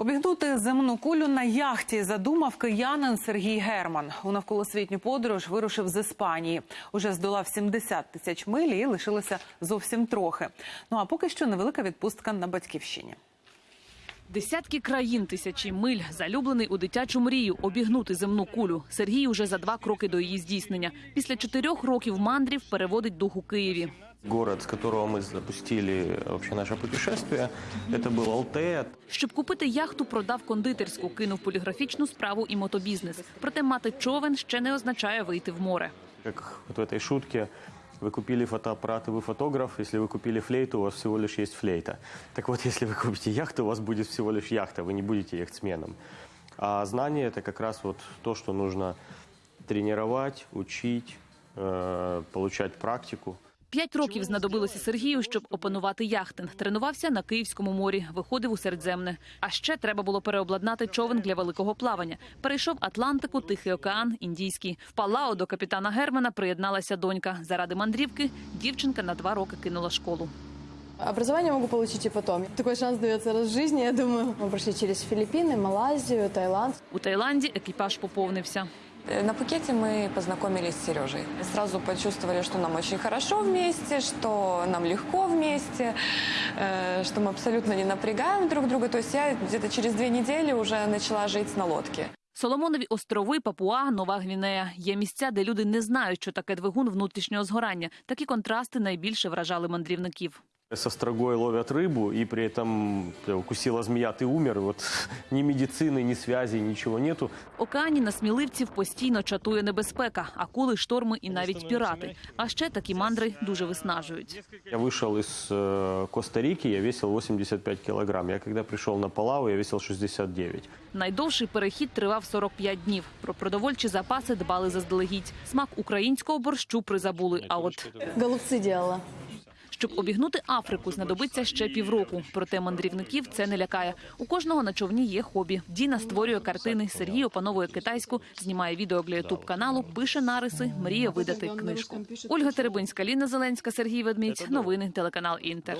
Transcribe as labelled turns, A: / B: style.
A: Обігнути земну кулю на яхті задумав киянин Сергій Герман. У навколосвітню подорож вирушив з Іспанії. Уже здолав 70 тисяч миль і лишилося зовсім трохи. Ну а поки що невелика відпустка на батьківщині.
B: Десятки країн, тисячі миль, залюблений у дитячу мрію обігнути земну кулю. Сергій уже за два кроки до її здійснення. Після чотирьох років мандрів переводить дух у Києві.
C: Город, с которого мы запустили вообще наше путешествие, это был Алтея.
B: Щоб купити яхту, продав кондитерську, кинув поліграфічну справу і мотобізнес. Проте мати човен ще не означає вийти в море.
C: Как вот в этой шутке, вы купили фотоаппарат и вы фотограф, если вы купили флейту, у вас всего лишь есть флейта. Так вот, если вы купите яхту, у вас будет всего лишь яхта, вы не будете яхтсменом. А знание – это как раз вот то, что нужно тренировать, учить, э, получать практику.
B: П'ять років знадобилося Сергію, щоб опанувати яхтинг. Тренувався на Київському морі, виходив у Середземне. А ще треба було переобладнати човен для великого плавання. Перейшов Атлантику, Тихий океан, Індійський. В Палао до капітана Германа приєдналася донька. Заради мандрівки дівчинка на два роки кинула школу.
D: Образование могу получить и потом. Такой шанс дается раз в жизни, я думаю. Мы прошли через Филиппины, Малайзию, Таиланд.
B: У Таїланді екіпаж поповнився.
E: Э, На Пхукете мы познакомились с Сережей. Сразу почувствовали, что нам очень хорошо вместе, что нам легко вместе, э, что мы абсолютно не напрягаем друг друга. То есть я где-то через две недели уже начала жить на лодке.
B: Соломонові острови, Папуа, Нова Гвінея є місця, де люди не знають, що таке двигун внутрішнього згорання. Такі контрасти найбільше вражали мандрівників.
C: Со строгой ловят рыбу, и при этом э, укусила змея, ты умер. Вот ни медицины, ни связи, ничего нету.
B: В океані на сміливців постійно чатує небезпека, акули, шторми і навіть пірати. А ще такі мандри дуже виснажують.
C: Я вышел из э, Коста-Рики, я весил 85 килограмм. Я когда пришел на Палау, я весил 69.
B: Найдовший перехід тривав 45 днів. Про продовольчі запаси дбали заздалегідь. Смак українського борщу призабули. А от
D: Голубцы делала.
B: щоб обігнути Африку, знадобиться ще півроку. Проте мандрівників це не лякає. У кожного на човні є хобі. Діна створює картини. Сергій опановує китайську, знімає відео для ютуб каналу, пише нариси, мріє видати книжку. Ольга Теребинська, Ліна Зеленська, Сергій Ведмідь. Новини телеканал Інтер.